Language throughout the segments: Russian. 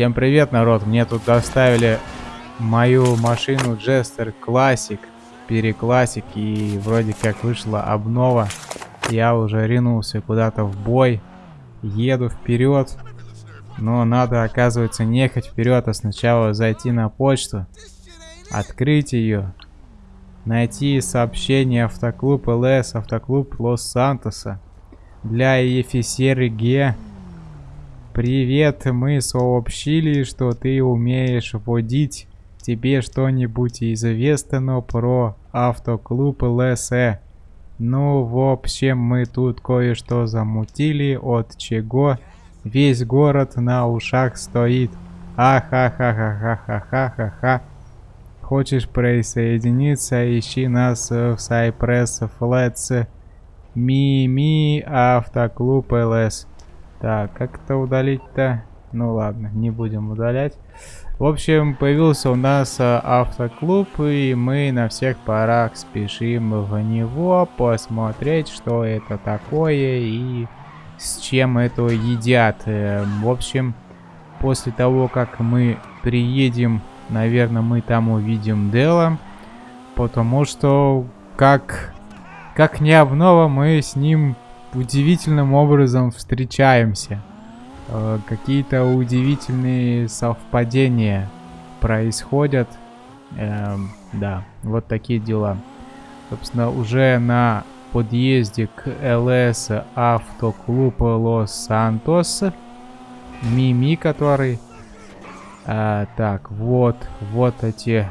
Всем привет, народ! Мне тут доставили мою машину Jester Classic, переклассик, и вроде как вышла обнова. Я уже ринулся куда-то в бой, еду вперед, но надо, оказывается, не ехать вперед, а сначала зайти на почту, открыть ее, найти сообщение автоклуб ЛС, автоклуб Лос-Сантоса для Ефисеры Г. Привет, мы сообщили, что ты умеешь водить. Тебе что-нибудь известно про автоклуб ЛСЭ? Ну, в общем, мы тут кое-что замутили, от чего весь город на ушах стоит. Ахахахахахахаха. Хочешь присоединиться, ищи нас в Cypress Flats. Ми-ми автоклуб ЛС. Так, как это удалить-то? Ну ладно, не будем удалять. В общем, появился у нас а, автоклуб, и мы на всех парах спешим в него посмотреть, что это такое и с чем это едят. Э, в общем, после того, как мы приедем, наверное, мы там увидим Дела, потому что как, как не обнова, мы с ним удивительным образом встречаемся. Э, Какие-то удивительные совпадения происходят. Э, да, вот такие дела. Собственно, уже на подъезде к ЛС Автоклуб Лос-Сантос. Мими, который... А, так, вот, вот эти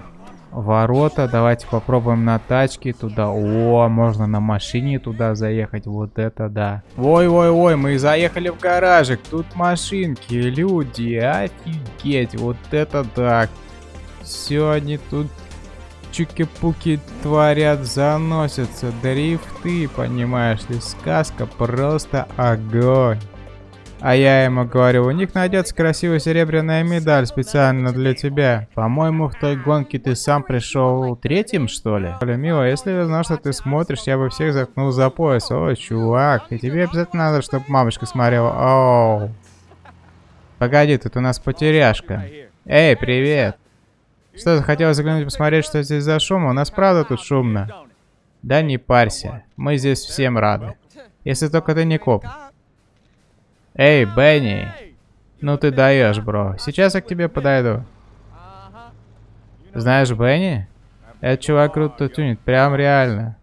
ворота. Давайте попробуем на тачке туда. О, можно на машине туда заехать. Вот это да. Ой-ой-ой, мы заехали в гаражик. Тут машинки, люди. Офигеть. Вот это да. Все они тут чуки-пуки творят, заносятся. Дрифты, понимаешь ли. Сказка просто огонь. А я ему говорю, у них найдется красивая серебряная медаль специально для тебя. По-моему, в той гонке ты сам пришел третьим, что ли? Мило, если я знал, что ты смотришь, я бы всех заткнул за пояс. О, чувак, и тебе обязательно надо, чтобы мамочка смотрела. Оу. Погоди, тут у нас потеряшка. Эй, привет. Что, захотел заглянуть посмотреть, что здесь за шум? У нас правда тут шумно? Да не парься, мы здесь всем рады. Если только ты не коп. Эй, Бенни! Ну ты даешь, бро. Сейчас я к тебе подойду. Знаешь Бенни? Этот чувак круто тюнит, прям реально.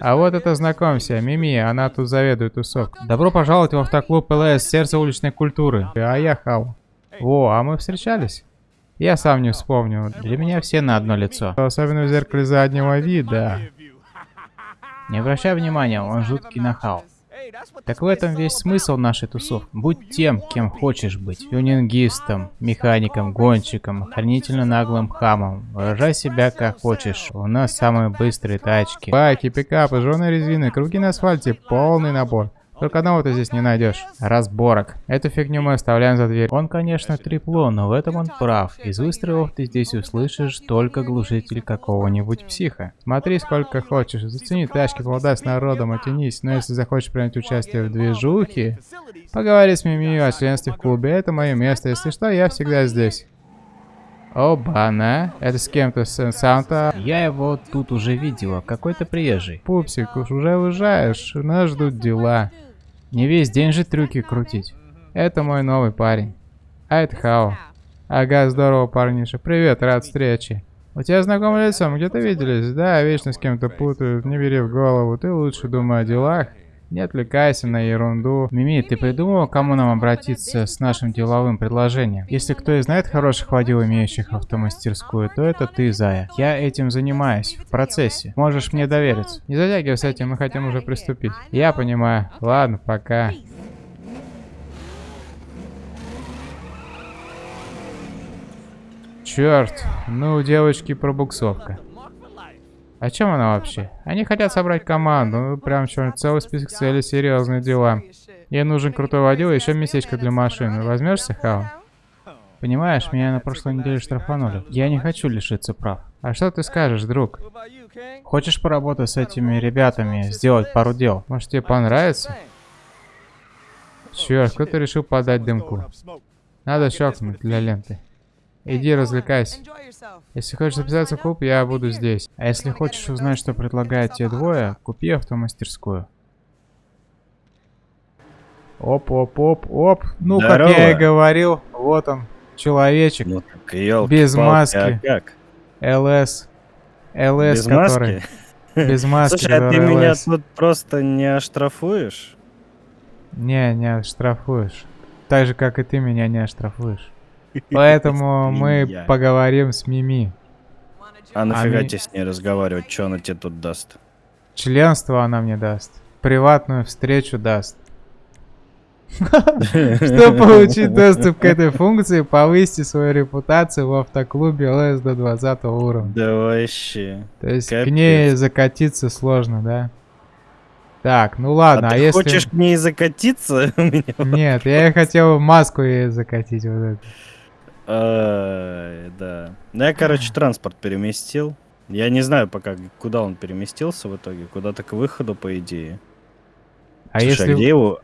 А вот это знакомься, Мими, она тут заведует тусовкой. Добро пожаловать в автоклуб ЛС, сердце уличной культуры. А я Хау. О, а мы встречались? Я сам не вспомню. Для меня все на одно лицо. Особенно в зеркале заднего вида. Не обращай внимания, он жуткий нахал. Так в этом весь смысл нашей тусовки. Будь тем, кем хочешь быть. Тюнингистом, механиком, гонщиком, охранительно наглым хамом. Выражай себя как хочешь. У нас самые быстрые тачки. Байки, пикапы, жженые резины, круги на асфальте, полный набор. Только одного ты здесь не найдешь. Разборок. Эту фигню мы оставляем за дверь. Он, конечно, трепло, но в этом он прав. Из выстрелов ты здесь услышишь только глушитель какого-нибудь психа. Смотри сколько хочешь. Зацени тачки, поболтай с народом, оттянись. Но если захочешь принять участие в движухе, поговори с Мими о членстве в клубе. Это мое место. Если что, я всегда здесь. Оба-на, это с кем-то с Санта. Я его тут уже видела, какой-то приезжий. Пупсик, уж уже уезжаешь, нас ждут дела. Не весь день же трюки крутить. Это мой новый парень. А это Хао. Ага, здорово, парниша. Привет, рад встрече. У тебя знакомое лицо, мы где-то виделись? Да, вечно с кем-то путают, не бери в голову. Ты лучше думай о делах. Не отвлекайся на ерунду. Мими, ты придумал, кому нам обратиться с нашим деловым предложением? Если кто и знает хороших водил, имеющих автомастерскую, то это ты, Зая. Я этим занимаюсь, в процессе. Можешь мне довериться. Не затягивай с этим, мы хотим уже приступить. Я понимаю. Ладно, пока. Черт, ну у девочки пробуксовка. О чем она вообще? Они хотят собрать команду, ну прям что целый список целей, серьезные дела. Ей нужен крутой водил и еще местечко для машины. Возьмешься, Хао? Понимаешь, меня на прошлой неделе штрафанули. Я не хочу лишиться прав. А что ты скажешь, друг? Хочешь поработать с этими ребятами, сделать пару дел? Может тебе понравится? Черт, кто-то решил подать дымку. Надо щелкнуть для ленты. Иди развлекайся. Если хочешь записаться в клуб, я буду здесь. А если хочешь узнать, что предлагают те двое, купи автомастерскую. Оп, оп, оп, оп. Ну, Здорово. как я и говорил, вот он, человечек. Ну так, ёлки Без маски. А как? ЛС. ЛС, Без который... маски? Без маски, Слушай, а ты который меня тут просто не оштрафуешь? Не, не оштрафуешь. Так же, как и ты меня не оштрафуешь. Поэтому мы поговорим с Мими. А нафига тебе с ней разговаривать? Что она тебе тут даст? Членство она мне даст. Приватную встречу даст. Чтобы получить доступ к этой функции, повысьте свою репутацию в автоклубе ЛС до 20 уровня. Да вообще. То есть к ней закатиться сложно, да? Так, ну ладно, а, а ты если... хочешь к ней закатиться? Нет, я хотел маску ей закатить вот эту. Да. Ну, я, короче, транспорт переместил. Я не знаю пока, куда он переместился в итоге. Куда-то к выходу, по идее. А Слушай, если... а где его...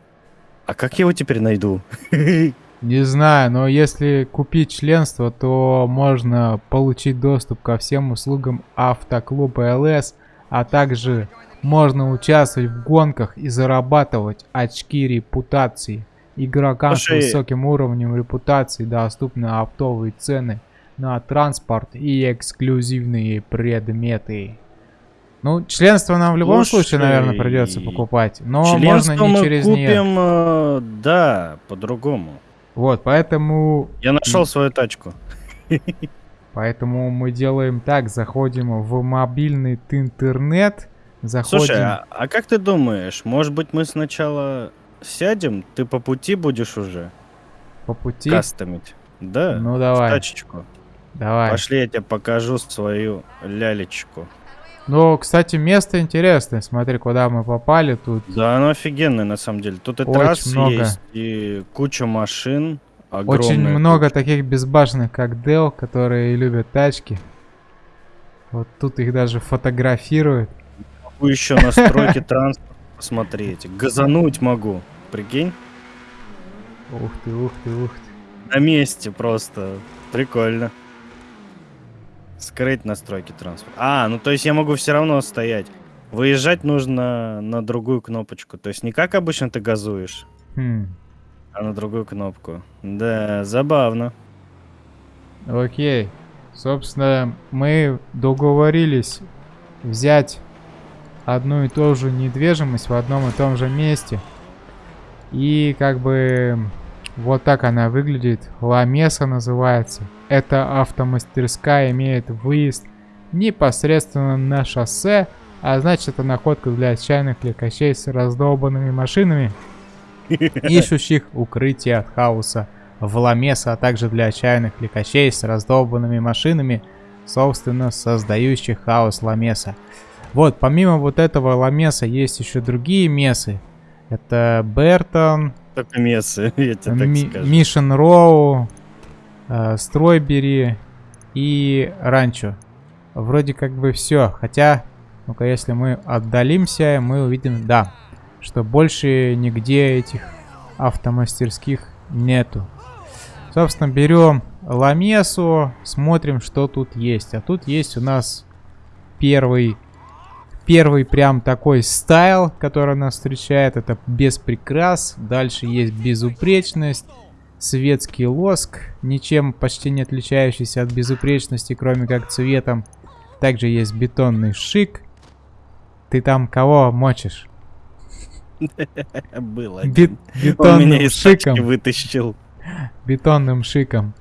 А как я его теперь найду? Не знаю, но если купить членство, то можно получить доступ ко всем услугам автоклуба ЛС, а также можно участвовать в гонках и зарабатывать очки репутации. Игрокам Слушай- с высоким уровнем репутации доступны оптовые цены на транспорт и эксклюзивные предметы. Ну, членство нам в любом случае, наверное, Слушай, придется покупать, но можно не мы через купим, нее. э, да, по-другому. Вот, поэтому Я нашел свою тачку. Поэтому мы делаем так, заходим в мобильный интернет, заходим... Слушай, а, а как ты думаешь, может быть мы сначала сядем, ты по пути будешь уже по пути. кастомить? Да, Ну в давай, тачечку. давай. Пошли, я тебе покажу свою лялечку. Ну, кстати, место интересное. Смотри, куда мы попали тут. Да, оно офигенное на самом деле. Тут и Очень трасс много. есть, и куча машин. Очень много куча. таких безбашенных, как Дел, которые любят тачки. Вот тут их даже фотографируют. Могу еще настройки транспорта посмотреть. Газануть могу. Прикинь? Ух ты, ух ты, ух ты. На месте просто. Прикольно. Скрыть настройки транспорта. А, ну то есть я могу все равно стоять. Выезжать нужно на другую кнопочку. То есть не как обычно ты газуешь, Хм. а на другую кнопку. Да, забавно. Окей. Собственно, мы договорились взять одну и ту же недвижимость в одном и том же месте. И как бы вот так она выглядит. Ламеса называется. Эта автомастерская имеет выезд непосредственно на шоссе, а значит это находка для отчаянных ликачей с раздолбанными машинами, ищущих укрытие от хаоса в Ламеса, а также для отчаянных ликачей с раздолбанными машинами, собственно, создающих хаос Ламеса. Вот, помимо вот этого Ламеса есть еще другие месы. Это Бертон, Только мессы, я тебе так Ми- скажу. Мишен Роу, э, Стройбери и Ранчо. Вроде как бы все. Хотя, ну-ка, если мы отдалимся, мы увидим, да, что больше нигде этих автомастерских нету. Собственно, берем Ламесу, смотрим, что тут есть. А тут есть у нас первый, первый прям такой стайл, который нас встречает. Это без прикрас. Дальше есть безупречность, светский лоск, ничем почти не отличающийся от безупречности, кроме как цветом. Также есть бетонный шик. Ты там кого мочишь? Был Бет- один. Он меня бетонным шиком. вытащил. бетонным шиком.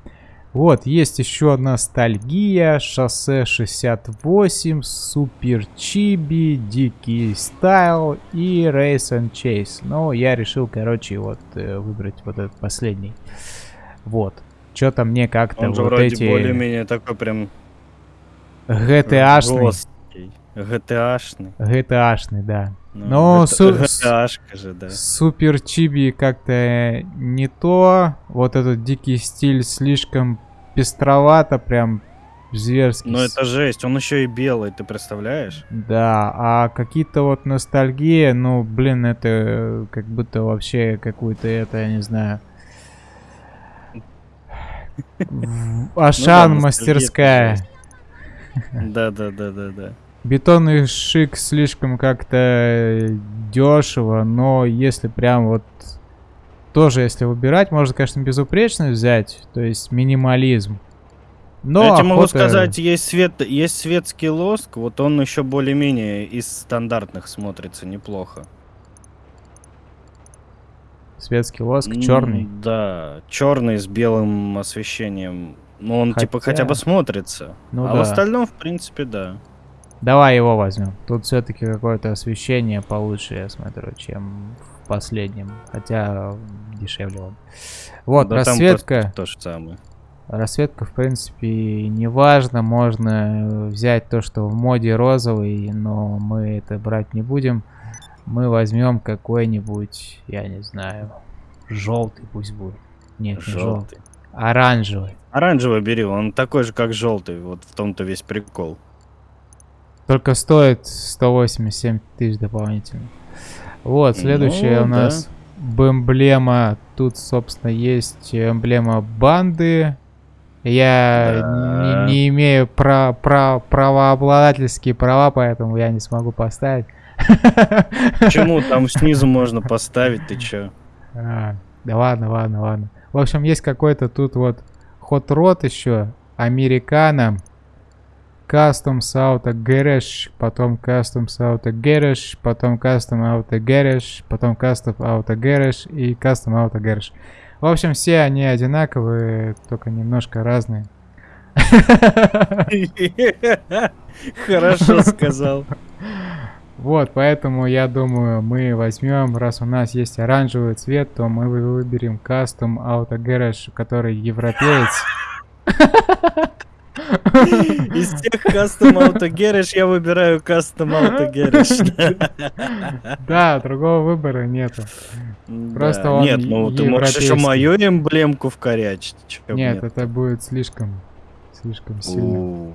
Вот, есть еще ностальгия, шоссе 68, супер чиби, дикий стайл и Race and Chase. Но я решил, короче, вот э, выбрать вот этот последний. Вот. Что-то мне как-то вот вроде эти более-менее такой прям GTA-шный. GTA-шный. GTA-шный, да. Ну, Но су- же, да. Супер чиби как-то не то. Вот этот дикий стиль слишком пестровато, прям зверски. Но это жесть, он еще и белый, ты представляешь? Да, а какие-то вот ностальгии, ну, блин, это э, как будто вообще какой-то это, я не знаю. Ашан Ну да, мастерская. Да, да, да, да, да. Бетонный шик слишком как-то дешево, но если прям вот тоже если выбирать, можно, конечно, безупречность взять, то есть минимализм. Но Я тебе могу сказать, есть свет, есть светский лоск, вот он еще более-менее из стандартных смотрится неплохо. светский воск, М, черный. Да, черный с белым освещением. Ну, он типа Хотя- хотя бы смотрится. Ну а да. в остальном, в принципе, да. Давай его возьмем. Тут все-таки какое-то освещение получше, я смотрю, чем в последнем. Хотя дешевле он. Вот, Да просто То же самое. Расцветка, в принципе, не важно. Можно взять то, что в моде розовый, но мы это брать не будем. Мы возьмем какой-нибудь, я не знаю, желтый пусть будет. Нет, не желтый. Желтый. Оранжевый. Оранжевый бери, он такой же, как желтый. Вот в том-то весь прикол. Только стоит 187 тысяч дополнительно. Вот, следующее Ну, у нас эмблема. Тут, собственно, есть эмблема банды. Я Да. не, не имею пра пра правообладательские права, поэтому я не смогу поставить. Почему там снизу можно поставить, ты чё? А, да ладно, ладно, ладно. В общем, есть какой-то тут вот хот рот еще. Американо. Customs Auto Garage, потом Customs Auto Garage, потом Custom Auto Garage, потом Custom Auto Garage и Custom Auto Garage. В общем, все они одинаковые, только немножко разные. Хорошо сказал. Вот, поэтому я думаю, мы возьмем, раз у нас есть оранжевый цвет, то мы вы- выберем Custom Auto Garage, который европеец. Из всех Auto Garage я выбираю Auto Garage. Да, другого выбора нету. Просто он Нет, ну ты можешь еще мою эмблемку вкорячить. Нет, это будет слишком, слишком сильно.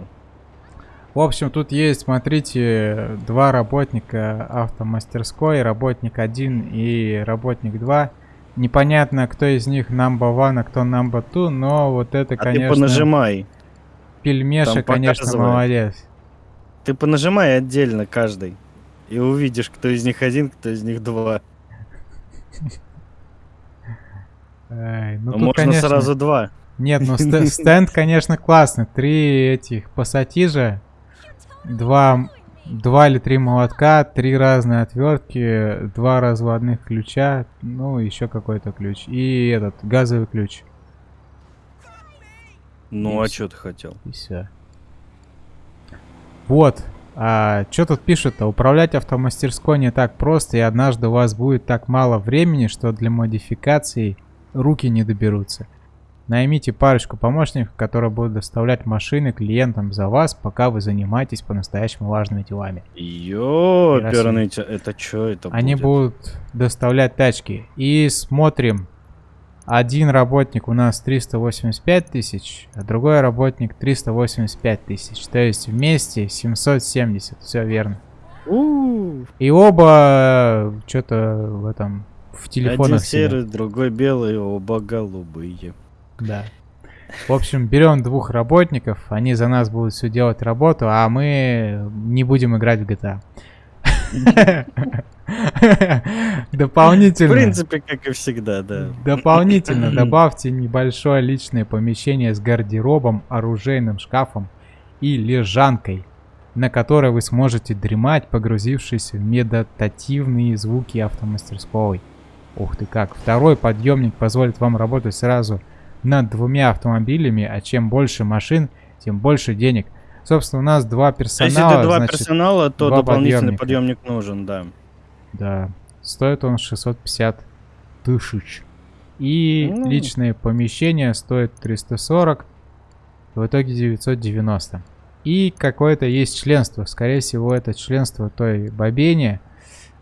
В общем, тут есть, смотрите, два работника автомастерской, работник 1 и работник 2. Непонятно, кто из них number one, а кто number two, но вот это, А ты конечно, понажимай. Пельмеша, там конечно, показывает. молодец. Ты понажимай отдельно каждый. И увидишь, кто из них один, кто из них два. Ай, ну Ну, Можно конечно, сразу два. Нет, ну ст- стенд, конечно, классный. Три этих пассатижа, два, два или три молотка, три разные отвертки, два разводных ключа, ну, еще какой-то ключ. И этот, газовый ключ. Ну, И а что ты хотел? И все. Вот. А что тут пишут-то? Управлять автомастерской не так просто, и однажды у вас будет так мало времени, что для модификаций руки не доберутся. Наймите парочку помощников, которые будут доставлять машины клиентам за вас, пока вы занимаетесь по-настоящему важными делами. Ёперный, тя- это что это Они будет? будут доставлять тачки. И смотрим. Один работник у нас 385 тысяч, а другой работник 385 тысяч. То есть вместе 770. Все верно. У, И оба что-то в этом в Один телефонах сидят. серый, другой белый, оба голубые. Да. В общем, берем двух работников, они за нас будут все делать работу, а мы не будем играть в GTA. В Дополнительно. принципе, как и всегда, да. Дополнительно добавьте небольшое личное помещение с гардеробом, оружейным шкафом и лежанкой, на которой вы сможете дремать, погрузившись в медитативные звуки автомастерской. Ух ты как. Второй подъемник позволит вам работать сразу над двумя автомобилями, а чем больше машин, тем больше денег. Собственно, у нас два персонала, Если ты два значит, персонала, то дополнительный подъемника. подъемник нужен, да. Да. Стоит он 650 тысяч. И Ну. личное помещение стоит 340. В итоге 990. И какое-то есть членство. Скорее всего, это членство той бобени.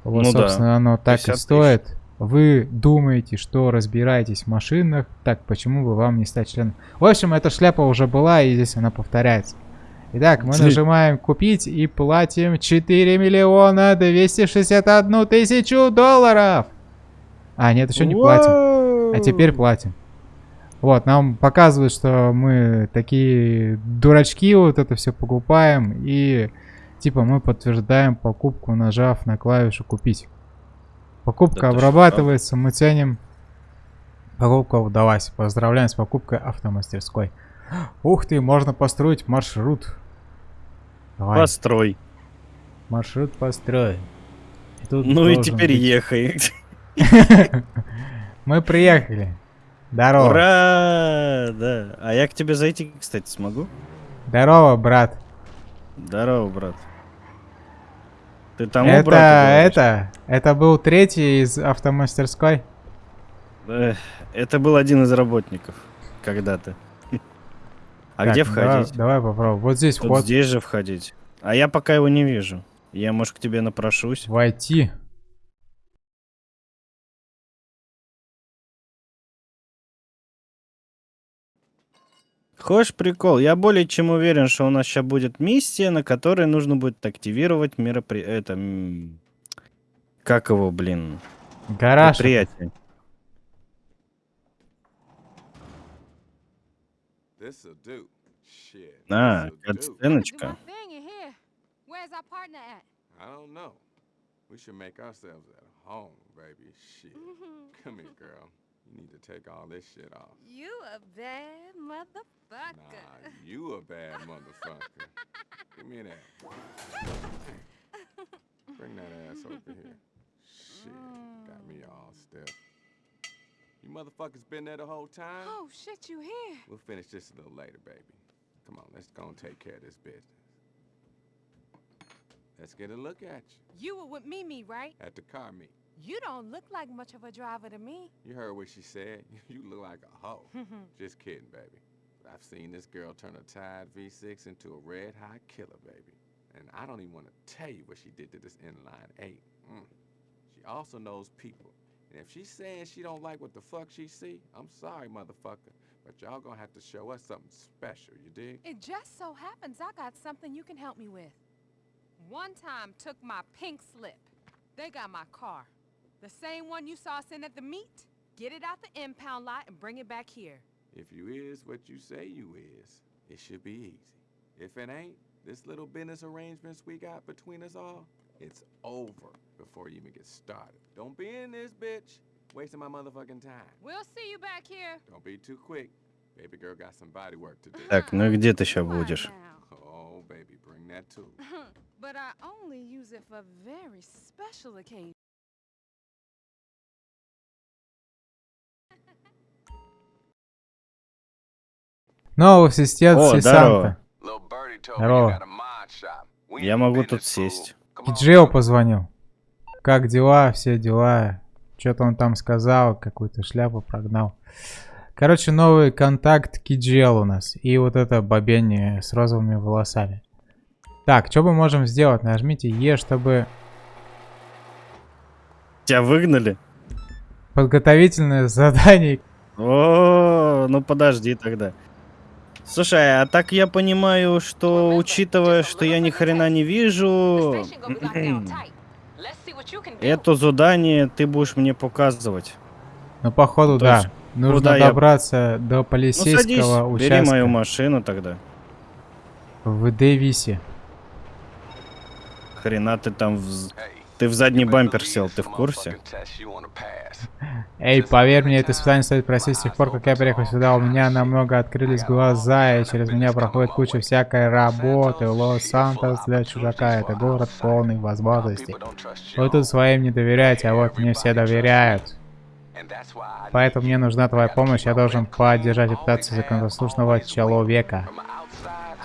Вот, Ну да. собственно, оно так 50 и тысяч. стоит. Вы думаете, что разбираетесь в машинах, так почему бы вам не стать членом? В общем, эта шляпа уже была, и здесь она повторяется. Итак, мы нажимаем купить и платим 4 миллиона 261 тысячу долларов. А, нет, еще не платим. А теперь платим. Вот, нам показывают, что мы такие дурачки, вот это все покупаем. И типа мы подтверждаем покупку, нажав на клавишу купить. Покупка Да что, обрабатывается, мы ценим. Покупка удалась. Поздравляем с покупкой автомастерской. Ух ты, можно построить маршрут. Давай, Построй. маршрут построен. И тут Ну и теперь быть- ехай. Мы приехали. Здорово. Ура! Да. А я к тебе зайти, кстати, смогу? Здорово, брат. Здорово, брат. Ты тому это, это, это был третий из автомастерской. Это был один из работников когда-то. А Так, где давай- входить? Давай, попробуем. Вот здесь Тут вход. здесь же входить. А я пока его не вижу. Я, может, к тебе напрошусь. Войти. Хочешь прикол? Я более чем уверен, что у нас сейчас будет миссия, на которой нужно будет активировать мероприятие. Это... Как его, блин? Гараж. Предприятие. This'll do. Nah, good Stanleychka. Where's our partner at? I don't know. We should make ourselves at home, baby. Shit. Mm-hmm. Come here, girl. You need to take all this shit off. You a bad motherfucker. Nah, you a bad motherfucker. Give me that. Bring that ass over here. Shit, got me mm. all stiff. You motherfuckers been there the whole time? Oh, shit, you here. We'll finish this a little later, baby. Come on, let's go and take care of this business. Let's get a look at you You were with Mimi, right? at the car meet. You don't look like much of a driver to me. You heard what she said. You look like a hoe. Just kidding, baby. I've seen this girl turn a Tide V6 into a red hot killer, baby. And I don't even want to tell you what she did to this inline eight. Mm. She also knows people. And if she's saying she don't like what the fuck she see, I'm sorry, motherfucker. But y'all gonna have to show us something special, you dig? It just so happens I got something you can help me with. One time took my pink slip. They got my car. The same one you saw sitting at the meet. Get it out the impound lot and bring it back here. If you is what you say you is, it should be easy. If it ain't, this little business arrangements we got between us all, it's over before you even get started. Don't be in this bitch wasting my motherfucking time. We'll see you back here. Don't be too quick. Baby girl got some body work to do. Так, ну и где ты сейчас будешь? Oh, baby, bring that too. but I only use it for very special occasions. Новый ассистент здорово. Я могу тут сесть. On, Джео позвонил. Как дела? Все дела. Что-то он там сказал, какую-то шляпу прогнал. Короче, новый контакт Киджел у нас. И вот это бабень с розовыми волосами. Так, что мы можем сделать? Нажмите Е, чтобы... Тебя выгнали? Подготовительное задание. О, ну подожди тогда. Слушай, а так я понимаю, что учитывая, что я ни хрена не вижу, это задание ты будешь мне показывать. Ну, походу, То да. есть, Нужно куда я- добраться до Ну полицейского садись, бери участка мою машину тогда. в Дэвисе. Хрена ты там в... Ты в задний бампер сел, ты в курсе? Эй, поверь мне, это испытание стоит просить с тех пор, как я приехал сюда. У меня намного открылись глаза, и через меня проходит куча всякой работы. Лос-Сантос для чужака — это город полный возможностей. Вы тут своим не доверяете, а вот мне все доверяют. Поэтому мне нужна твоя помощь, я должен поддержать репутацию законопослушного человека.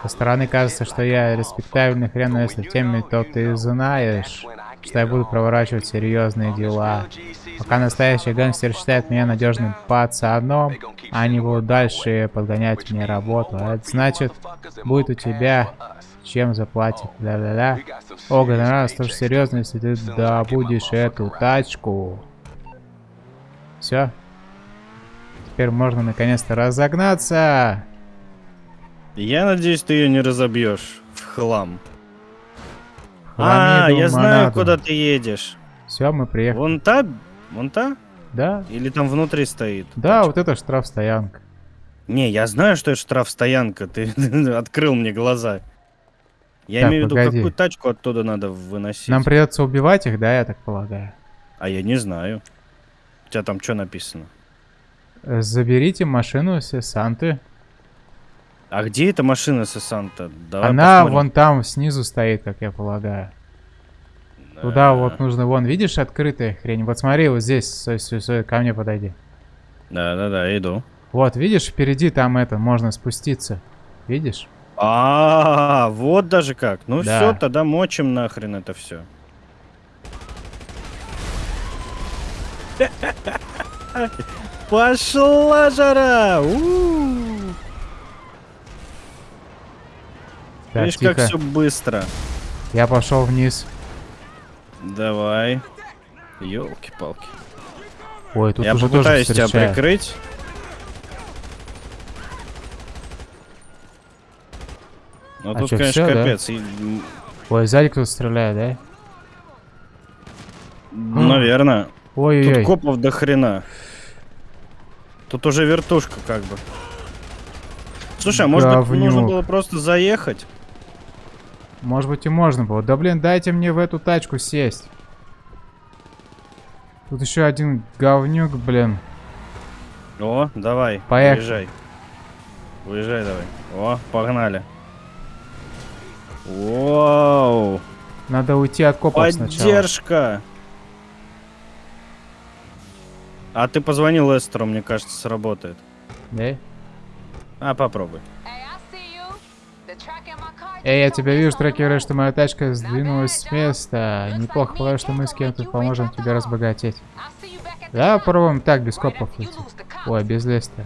Со стороны кажется, что я респектабельный хрен, но если теме, то ты знаешь, что я буду проворачивать серьезные дела. Пока настоящий гангстер считает меня надежным пацаном, они будут дальше подгонять мне работу. А это значит, будет у тебя чем заплатить. Да-да-да. О, гонорар тоже серьезно, если ты добудешь эту тачку. Все. Теперь можно наконец-то разогнаться. Я надеюсь, ты ее не разобьешь в хлам. А, я знаю, куда ты едешь. Все, мы приехали. Вон та? Вон та? Да, Или там внутри стоит? да, тачка? вот это штрафстоянка. Не, я знаю, что это штрафстоянка. Ты открыл мне глаза. Я Так, имею в виду, какую тачку оттуда надо выносить. Нам придется убивать их, да, я так полагаю? А я не знаю. У тебя там что написано? Заберите машину Сесанты. А где эта машина Сесанта? Давай Она посмотрим. вон там снизу стоит, как я полагаю. Туда А, вот нужно, вон, видишь, открытая хрень? Вот смотри, вот здесь, стой, стой, стой, ко мне подойди. Да-да-да, иду. Вот, видишь, впереди там это, можно спуститься. Видишь? А, вот даже как. Ну Да. все, тогда мочим нахрен это все. Пошла жара! У-у-у. Так, Видишь, как тихо. все быстро. Я пошел вниз. Давай. Елки-палки. Ой, тут Я уже тоже попытаюсь тебя прикрыть. Ну А тут, чё, конечно, да? капец. И, м, Ой, сзади кто-то стреляет, да? Наверное. Тут Ой-ой-ой. копов до хрена. Тут уже вертушка как бы. Слушай, а может быть нужно было просто заехать? Может быть и можно было. Да блин, дайте мне в эту тачку сесть. Тут еще один говнюк, блин. О, давай, Поехали. выезжай. Выезжай давай. О, погнали. Вау! Надо уйти от копов сначала. Поддержка! А ты позвонил Лестеру, мне кажется, сработает. Да? А, попробуй. Эй, я тебя вижу, трекеры, что моя тачка сдвинулась с места. Неплохо, полагаю, что мы с кем-то поможем тебе разбогатеть. Да, попробуем так, без копов идти. Ой, без леста.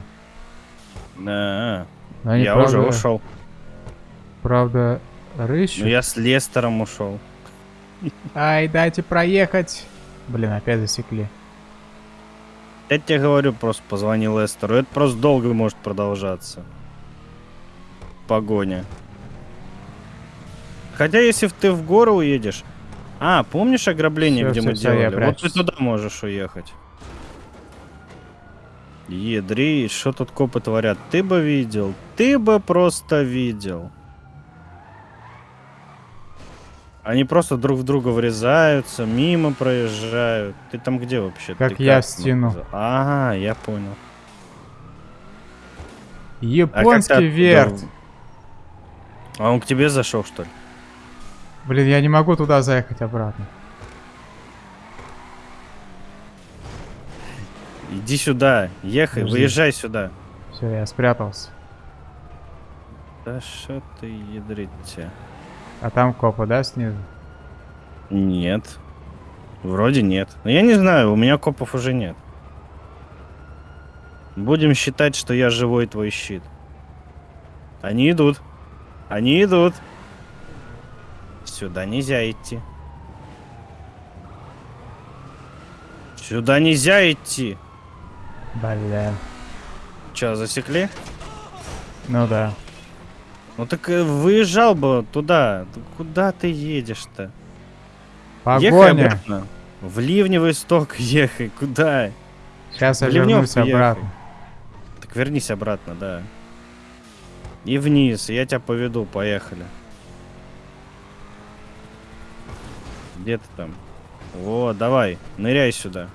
Да, Но они, я правда, уже ушел. Правда, рыщут. Ну я с Лестером ушел. Ай, дайте проехать. Блин, опять засекли. Я тебе говорю, просто позвони Лестеру. Это просто долго может продолжаться. Погоня. Хотя, если ты в гору уедешь... А, помнишь ограбление, Всё, где всё, мы всё, я делали? Вот ты туда можешь уехать. Едри, что тут копы творят? Ты бы видел. Ты бы просто видел. Они просто друг в друга врезаются, мимо проезжают. Ты там где вообще? Как Ты я в стену. Ага, я понял. А как Японский оттуда- верт. А он к тебе зашел, что ли? Блин, я не могу туда заехать обратно. Иди сюда, ехай, Подожди. выезжай сюда. Все, я спрятался. Да что ты ядрить тебя? А там копы, да, снизу? Нет. Вроде нет. Но я не знаю, у меня копов уже нет. Будем считать, что я живой твой щит. Они идут. Они идут. Сюда нельзя идти. Сюда нельзя идти. Блин. Че, засекли? Ну да. Ну так э, выезжал бы туда. Куда ты едешь-то? Ехай Погоня. обратно. В ливневый сток ехай. Куда? Сейчас я вернусь ехай. обратно. Так вернись обратно, да. И вниз, я тебя поведу, поехали. Где ты там? Вот, давай, ныряй сюда.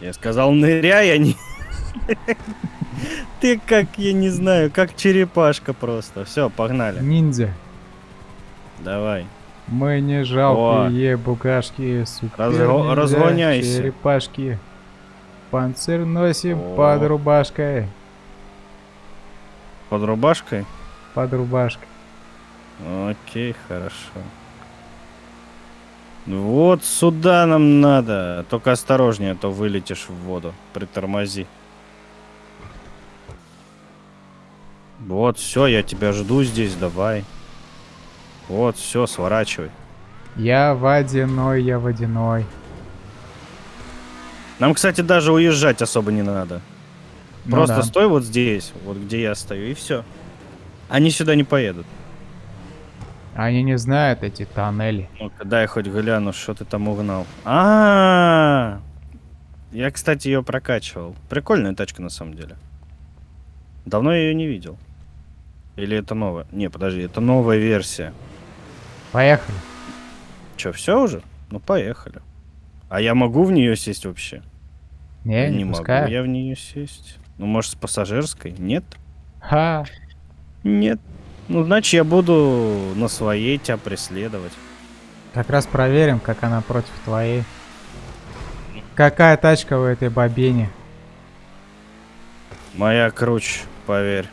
Я сказал, ныряй, а не... Ты как, я не знаю, как черепашка просто. Все, погнали. Ниндзя. Давай. Мы не жалкие букашки, супер Разго- разгоняйся. черепашки. Панцирь носим О. под рубашкой. Под рубашкой? Под рубашкой. Окей, хорошо. Вот сюда нам надо. Только осторожнее, а то вылетишь в воду. Притормози. Вот, все, я тебя жду здесь, давай. Вот, все, сворачивай. Я водяной, я водяной. Нам, кстати, даже уезжать особо не надо. Ну Просто да. стой вот здесь, вот где я стою, и все. Они сюда не поедут. Они не знают эти тоннели. Ну-ка, дай хоть гляну, что ты там угнал. А, Я, кстати, ее прокачивал. Прикольная тачка на самом деле. Давно я ее не видел. Или это новая? Не, подожди, это новая версия. Поехали. Че, все уже? Ну поехали. А я могу в нее сесть вообще? Не, не, могу пускаю. я в нее сесть. Ну, может, с пассажирской? Нет? Ха. Нет. Ну, значит, я буду на своей тебя преследовать. Как раз проверим, как она против твоей. Какая тачка у этой бобине? Моя круче, поверь.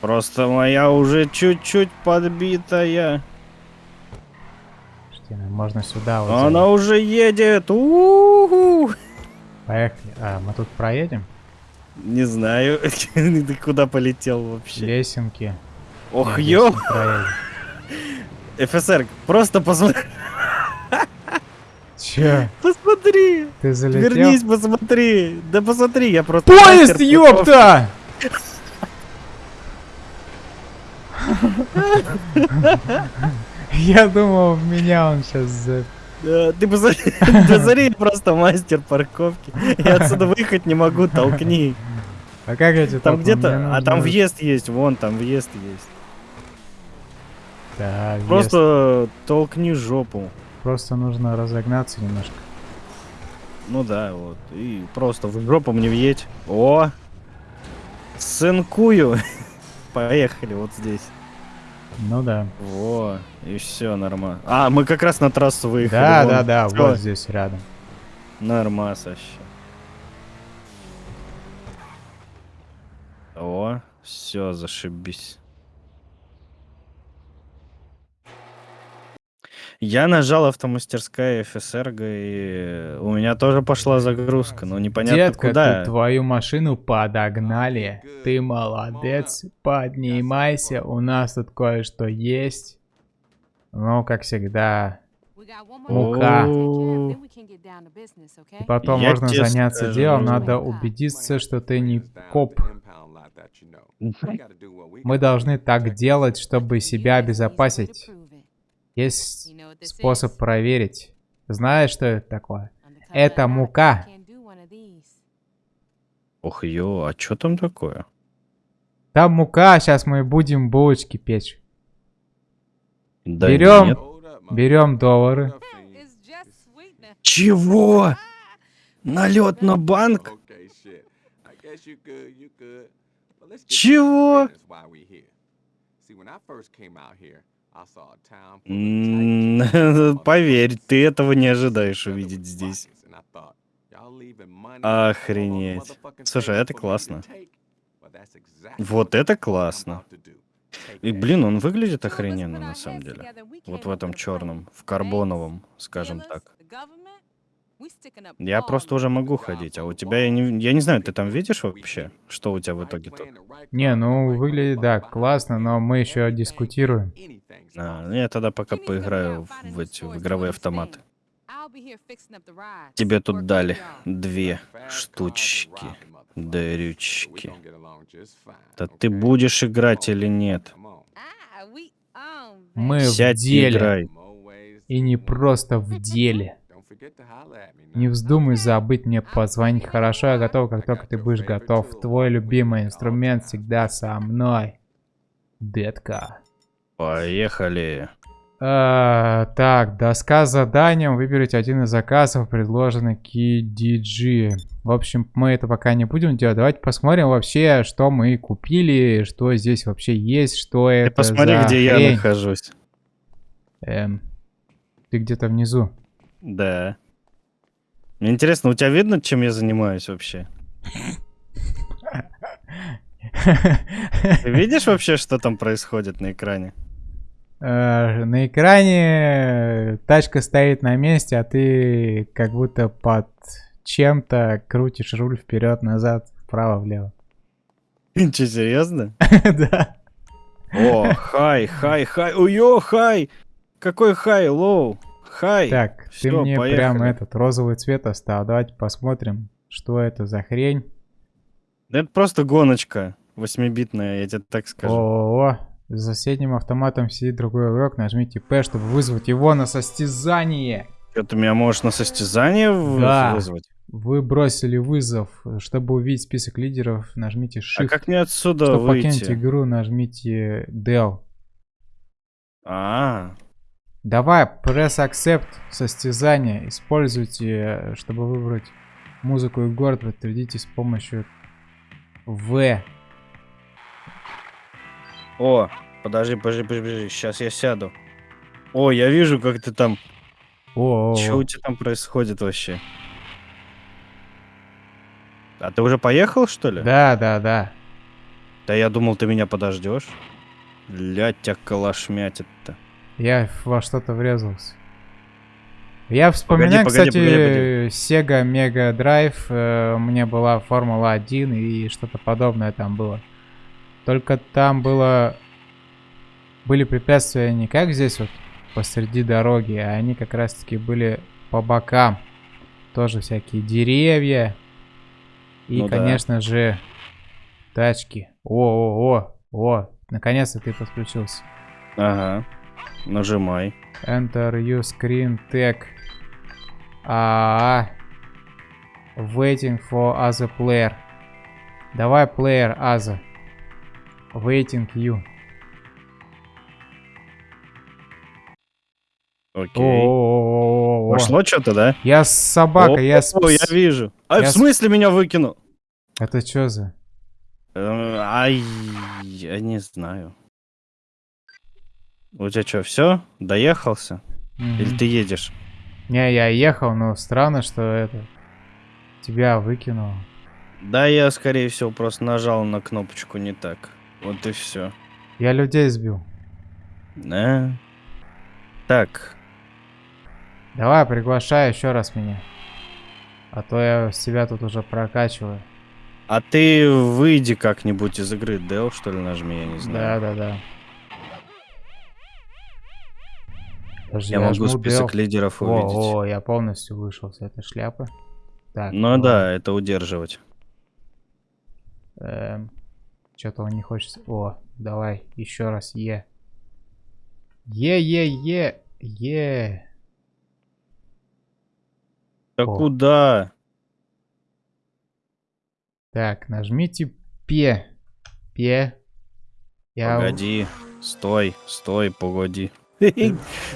Просто моя уже чуть-чуть подбитая. Что, можно сюда вот. Она уже едет. У-у-у. Поехали. А, мы тут проедем? Не знаю, ты куда полетел вообще. Лесенки. Ох, ё. ФСР, просто посмотри. Чё? Посмотри. Ты залетел? Вернись, посмотри. Да посмотри, я просто... Поезд, ёпта! Я думал, в меня он сейчас за... Да, ты посмотри, посмотри, просто мастер парковки. Я отсюда выехать не могу, толкни. А как эти Там где-то, а там въезд есть, вон там въезд есть. Да. Просто толкни жопу. Просто нужно разогнаться немножко. Ну да, вот. И просто в жопу мне въедь. О! Сынкую. Поехали вот здесь. Ну да. Во, и все нормально. А, мы как раз на трассу выехали. Да, вон. да, да, Всё, вот здесь рядом. Нормас вообще. О, все, зашибись. Я нажал автомастерская ФСРГ, и у меня тоже пошла загрузка, но непонятно Детка, куда. тут твою машину подогнали. Ты молодец. Поднимайся, у нас тут кое-что есть. Ну, как всегда. Мука. И потом Я можно заняться скажу. делом. Надо убедиться, что ты не коп. Мы должны так делать, чтобы себя обезопасить. Есть способ проверить. Знаешь, что это такое? Это мука. Ох, ё, а что там такое? Там мука, сейчас мы будем булочки печь. Да Берем. нет. Берем доллары. Чего? Налет на банк? Чего? Поверь, ты этого не ожидаешь увидеть здесь. Охренеть. Слушай, это классно. Вот это классно. И, блин, он выглядит охрененно на самом деле. Вот в этом черном, в карбоновом, скажем так. Я просто уже могу ходить, а у тебя, я не, я не знаю, ты там видишь вообще, что у тебя в итоге тут? Не, ну выглядит, да, классно, но мы еще дискутируем. А, я тогда пока поиграю в, в эти в игровые автоматы. Тебе тут дали две штучки, дрючки. Да ты будешь играть или нет? Мы в Сядь и деле. играй. И не просто в деле. Не вздумай забыть мне позвонить. Хорошо, я готов, как только ты будешь готов. Твой любимый инструмент всегда со мной. Детка. Поехали. А, так, доска с заданием. Выберите один из заказов, предложенный KDG. В общем, мы это пока не будем делать. Давайте посмотрим вообще, что мы купили, что здесь вообще есть, что Ты это посмотри, за где я хрень. нахожусь. Эм, ты где-то внизу. Да. Мне интересно, у тебя видно, чем я занимаюсь вообще? Ты видишь вообще, что там происходит на экране? Э, На экране тачка стоит на месте, а ты как будто под чем-то крутишь руль вперед-назад, вправо-влево. Че, серьезно? Да. О, хай, хай, хай. Уё, хай! Какой хай, лоу? Хай. Так, ты Всё, мне поехали. прям этот розовый цвет оставил. Давайте посмотрим, что это за хрень. Да это просто гоночка. Восьмибитная, я тебе так скажу. О, за соседним автоматом сидит другой игрок. Нажмите P, чтобы вызвать его на состязание. Что, ты меня можешь на состязание Да. вызвать? Вы бросили вызов. Чтобы увидеть список лидеров, нажмите Shift. А как мне отсюда Чтобы покинуть выйти? игру, нажмите Del. А, Давай, accept состязание. Используйте, чтобы выбрать музыку и город, подтвердите с помощью В. о, подожди, подожди, подожди, сейчас я сяду. О, я вижу, как ты там... О, о, Что о. у тебя там происходит вообще? А ты уже поехал, что ли? Да, да, да. Да я думал, ты меня подождешь. Ля тебя калашмятит-то. Я во что-то врезался. Я вспоминаю, погоди, кстати, погоди, Sega Mega Drive. э, у меня была Формула 1 и что-то подобное там было. Только там было... Были препятствия не как здесь вот посреди дороги, а они как раз-таки были по бокам. Тоже всякие деревья. И, Ну да. конечно же, тачки. О-о-о, о, наконец-то ты подключился. Ага. Нажимай. Enter you screen tag. А, waiting for other player. Давай player other. Waiting you. Окей. О-о-о-о-о. Пошло что-то, да? Я с собакой, я О, я вижу. А, Я в смысле меня выкинул? Это что за? Э, Ай, я не знаю. У тебя что, все? Доехался? Мгм. Или ты едешь? Не, я ехал, но странно, что это тебя выкинуло. Да, я, скорее всего, просто нажал на кнопочку не так. Вот и все. Я людей сбил. Да. Так, Давай, приглашай еще раз меня. А то я себя тут уже прокачиваю. а ты выйди как-нибудь из игры, Дел, что ли, нажми, я не Да, знаю. да, да. Подожди, Я могу жму список Del. лидеров увидеть. О, я полностью вышел с этой шляпы. Так. Ну да, это удерживать. Что-то он не хочет. О, давай, еще раз Е. Е, Е, Е, Е. Да О. куда? Так, нажмите П. П. Я... Погоди, стой, стой, погоди.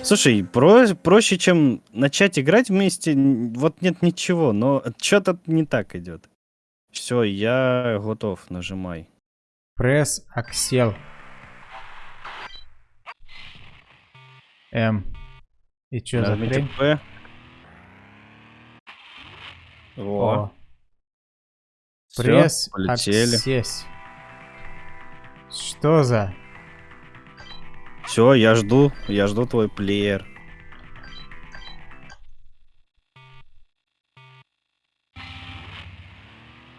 Слушай, про- проще, чем начать играть вместе, вот нет ничего, но что-то не так идет. Все, я готов, нажимай. Press accel. М. И что за хрень? П. О, Пресс. Аксес. Что за? Все, я жду, я жду твой плеер.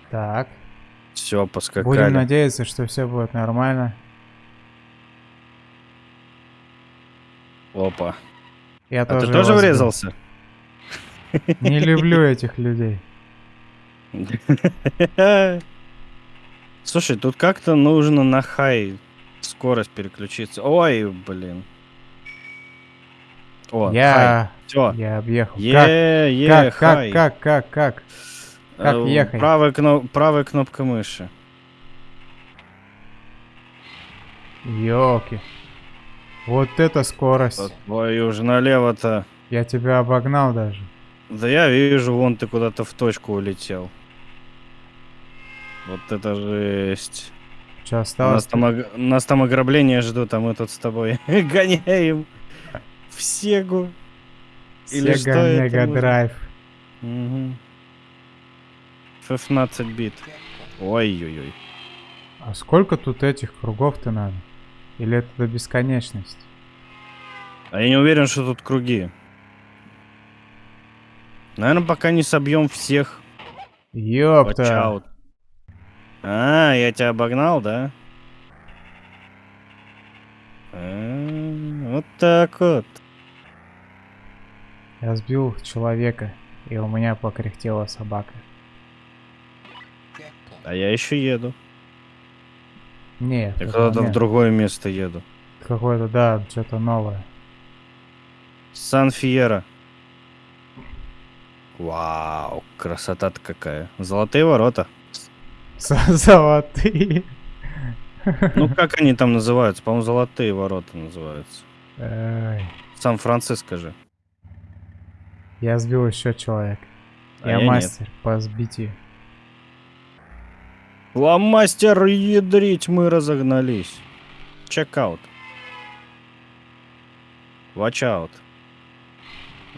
Так. Все, поскакали. Будем надеяться, что все будет нормально. Опа. Я А ты тоже тоже его сбил. врезался? Не люблю этих людей. Слушай, тут как-то нужно на хай скорость переключиться. Ой, блин. О, Я... Все. Я объехал. Как? Е, е, Как, как, хай. как, как, как? как Э, ехать? Правая, кно- правая кнопка мыши. Ёлки. Вот это скорость. Ой, уже налево-то. Я тебя обогнал даже. Да я вижу, вон ты куда-то в точку улетел. Вот это жесть. Что Нас осталось? там, ог- нас там ограбление ждут, а мы тут с тобой гоняем в Сегу. или что Sega это Mega может? Drive. Мгм. 16 бит. Ой-ой-ой. А сколько тут этих кругов-то надо? Или это до бесконечности? А я не уверен, что тут круги. Наверное, пока не собьем всех. Ёпта. А, я тебя обогнал, да? А, Вот так вот. Я сбил человека, и у меня покряхтела собака. А я еще еду. Нет, Я куда-то в другое место еду. Какое-то, да, что-то новое. Сан Фьера. Вау, красота-то какая. Золотые ворота. Золотые. Ну, как они там называются? По-моему, золотые ворота называются. Сан-Франциско же. Я сбил еще человека. А я я нет. мастер по сбитию. Ламастер, ядрить, мы разогнались. Чекаут.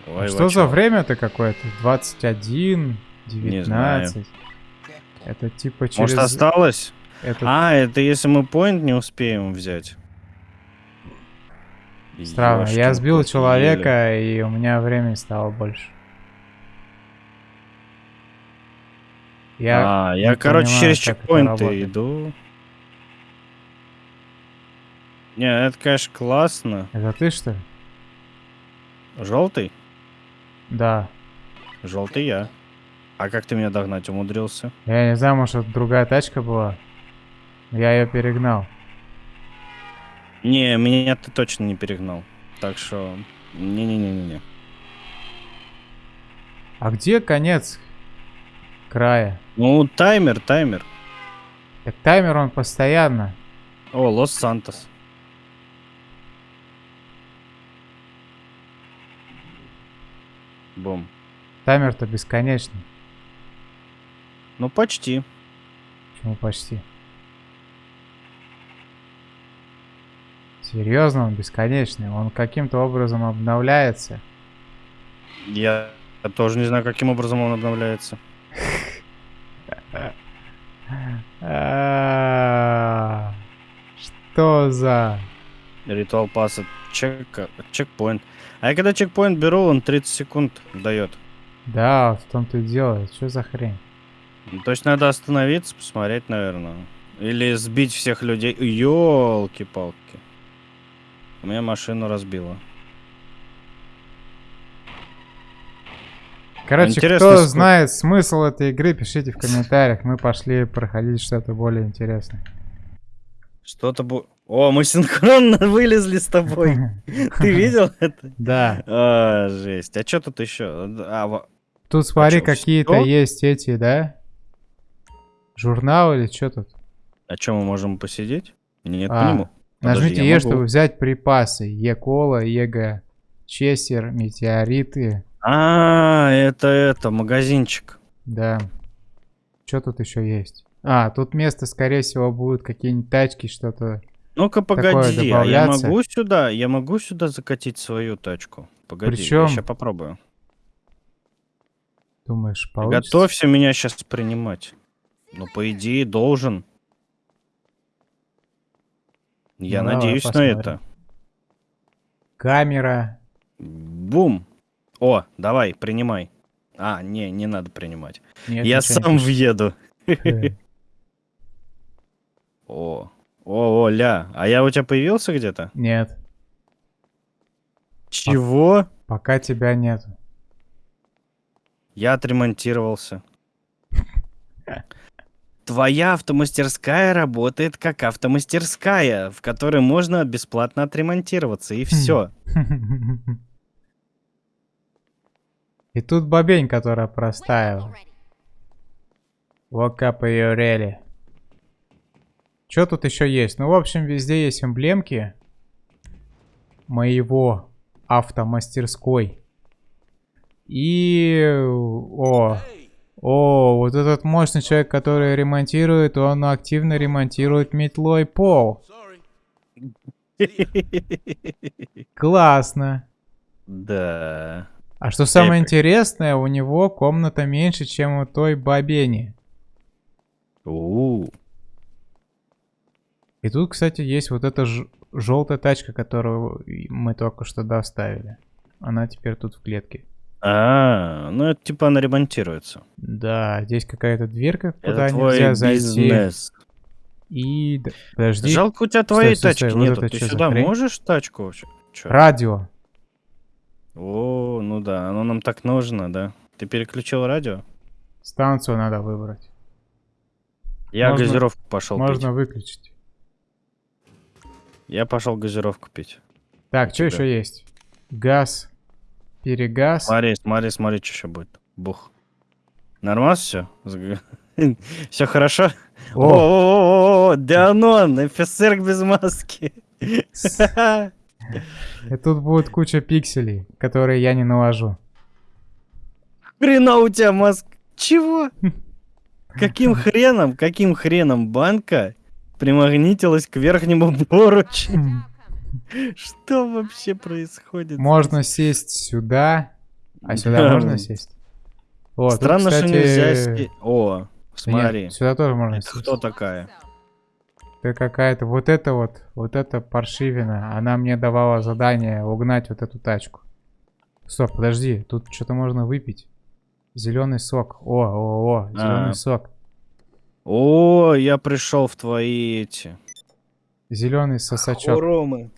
А что watch за время-то какое-то? 21, Не знаю. 19. Это типа через... Может, осталось? этот- А, это если мы поинт не успеем взять. Странно, я Ёшкин сбил кот, еле. человека, и у меня времени стало больше. Я... а, я, короче, понимаю, через чекпоинты иду. Не, это, конечно, классно. Это ты что ли? Желтый? Да. Желтый я. А как ты меня догнать умудрился? Я не знаю, может, это другая тачка была. Я ее перегнал. Не, меня ты точно не перегнал. Так что... Не-не-не-не-не. А где конец края? Ну, таймер, таймер. Так таймер он постоянно. О, Лос-Сантос. Бум. Таймер-то бесконечный. Ну, почти. Почему почти? Серьезно, он бесконечный. Он каким-то образом обновляется. Я тоже не знаю, каким образом он обновляется. Что за... Ритуал пасса. Чек, чекпоинт. А я когда чекпоинт беру, он 30 секунд дает. Да, в том-то и дело. Что за хрень? Ну, То есть надо остановиться, посмотреть, наверное. Или сбить всех людей. Ёлки-палки. У меня машину разбило. Короче, Интересно, кто сколько- знает смысл этой игры, пишите в комментариях. Мы пошли проходить что-то более интересное. Что-то бу... О, мы синхронно вылезли с тобой. Ты видел это? Да. А, жесть. А что тут еще? А, во- Тут смотри, чё, какие-то есть эти, да? Журнал или что тут? А что, мы можем посидеть? Нет, А, не мо- Подожди, Нажмите Е, могу. чтобы взять припасы. Е-кола, Ега, Чесер, метеориты. А, это это, магазинчик. Да. Что тут еще есть? А, тут место, скорее всего, будут какие-нибудь тачки, что-то. Ну-ка, погоди, а я могу сюда, я могу сюда закатить свою тачку? Погоди, Причём я сейчас попробую. Думаешь, получится? Готовься меня сейчас принимать. Ну, по идее, должен. Я Ну, надеюсь на посмотрим. это. Камера. Бум. О, давай, принимай. А, не, не надо принимать. Нет, я не сам пишет. въеду. Э, О, о, о, ля. А я у тебя появился где-то? Нет, Чего? пока тебя нету. Я отремонтировался. Твоя автомастерская работает как автомастерская, в которой можно бесплатно отремонтироваться, и все. И тут бобень, которая простаивала. Woke up ее рели. Что тут еще есть? Ну, в общем, везде есть эмблемки моего автомастерской. И... О, о, вот этот мощный человек, который ремонтирует, он активно ремонтирует метлой пол. Классно. Да. А что самое Эпик. интересное, у него комната меньше, чем у той бабени. У, И тут, кстати, есть вот эта желтая тачка, которую мы только что доставили. Она теперь тут в клетке. А, ну это типа она ремонтируется. Да, здесь какая-то дверка, куда Это твой нельзя зайти. бизнес. И... Подожди. Жалко, у тебя твоей стой, тачки стой, вот нету. это Ты сюда хрень? можешь тачку вообще? Чё? Радио. О, ну да, оно нам так нужно, да. Ты переключил радио? Станцию надо выбрать. Я Можно- газировку пошел пить. Можно выключить. Я пошел газировку пить. Так, что еще есть? Газ. Перегаз. Смотри, смотри, смотри, что еще будет. Бух. Нормально все? Все хорошо? О, Дианон, офицер без маски. и тут будет куча пикселей, которые я не навожу. Хрена у тебя маска. Чего? Каким хреном, каким хреном банка примагнитилась к верхнему поручню? Что вообще происходит? Можно сесть сюда. А сюда Да. можно сесть? О, тут, Странно, что нельзя... ски- О, нет, смотри. сюда тоже можно Это сесть. кто такая? Это какая-то, вот это вот, вот это паршивина. Она мне давала задание угнать вот эту тачку. Стоп, подожди, тут что-то можно выпить. Зеленый сок. О, о, о, зеленый А. сок. О, я пришел в твои эти... Зеленый сосачок. Хоромы.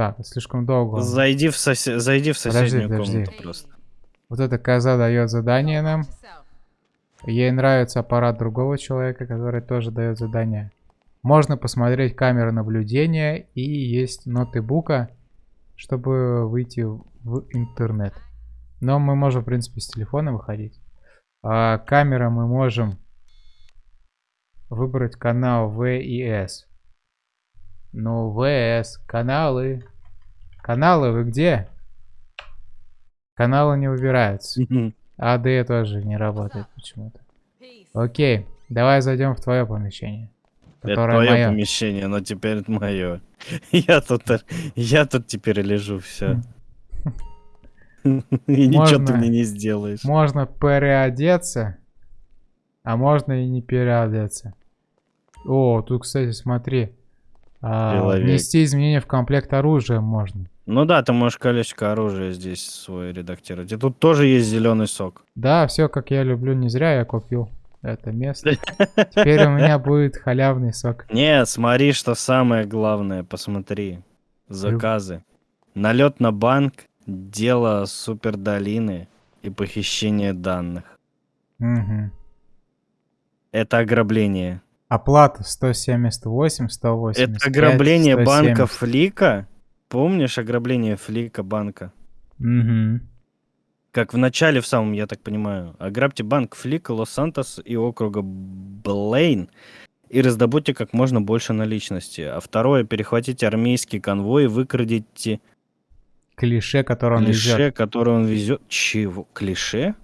Так, слишком долго. Зайди в, сосе- Зайди в Подожди, соседнюю подожди. комнату просто. Вот эта коза дает задание нам. Ей нравится аппарат другого человека, который тоже дает задание. Можно посмотреть камеры наблюдения и есть ноты бука, чтобы выйти в интернет. Но мы можем, в принципе, с телефона выходить. А камера мы можем выбрать канал V и S. Ну, VS, каналы. Каналы вы где? Каналы не выбираются. АД тоже не работает почему-то. Окей, давай зайдем в твое помещение. Это твое мое. помещение, но теперь это мое. Я тут, я тут теперь лежу, все. И ничего ты мне не сделаешь. Можно переодеться, а можно и не переодеться. О, тут, кстати, смотри. А, внести изменения в комплект оружия можно. Ну да, ты можешь колечко оружия здесь свой редактировать. И тут тоже есть зеленый сок. Да, все как я люблю, не зря я купил это место. Теперь у меня будет халявный сок. Не, смотри, что самое главное, посмотри. Заказы. Налет на банк, дело супердолины и похищение данных. Мгм. Это ограбление. Оплата 178, 180. Это ограбление банка Флика. Помнишь ограбление Флика банка? Угу. Как в начале, в самом, я так понимаю. Ограбьте банк Флика, Лос-Сантос и округа Блейн и раздобудьте как можно больше наличности. А второе, перехватите армейский конвой и выкрадите Клише, которое он клише, везет. который он везет. Чего? Клише?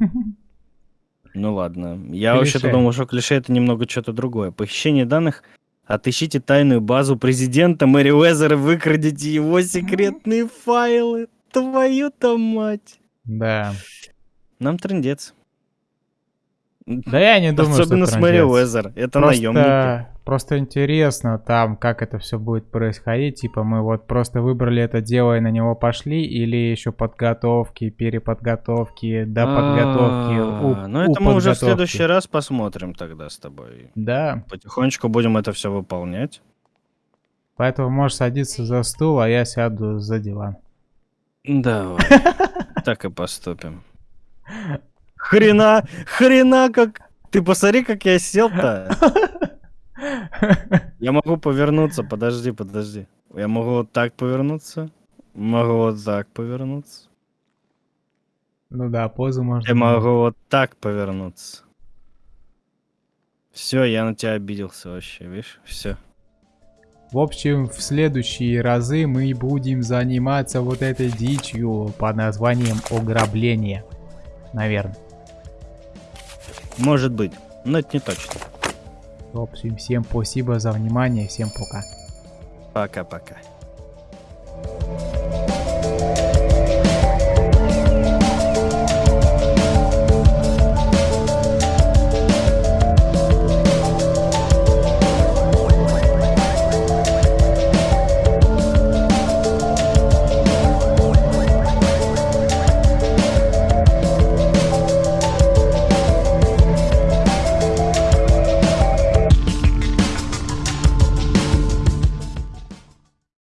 Ну ладно. Я вообще-то думал, что клише это немного что-то другое. Похищение данных. Отыщите тайную базу президента Мэри Уэзера, выкрадите его секретные файлы. Твою-то мать. Да. Нам трендец. Да я не думаю, Особенно что с Мэри. Уэзер. Это наемники. Просто, интересно там, как это все будет происходить. Типа мы вот просто выбрали это дело и на него пошли, или еще подготовки, переподготовки, до подготовки, А, Ну у это мы уже в подготовки. следующий раз посмотрим тогда с тобой. Да, Потихонечку будем это все выполнять. поэтому можешь садиться за стул, а я сяду за диван. Давай. Так и поступим. Хрена, хрена как... Ты посмотри, как я сел-то. Я могу повернуться, подожди, подожди. Я могу вот так повернуться. Могу вот так повернуться. Ну да, позу можно. Я могу вот так повернуться. Все, я на тебя обиделся вообще, видишь? Все. В общем, в следующие разы мы будем заниматься вот этой дичью под названием ограбление. Наверное. Может быть, но это не точно. В общем, всем спасибо за внимание, всем пока. Пока-пока.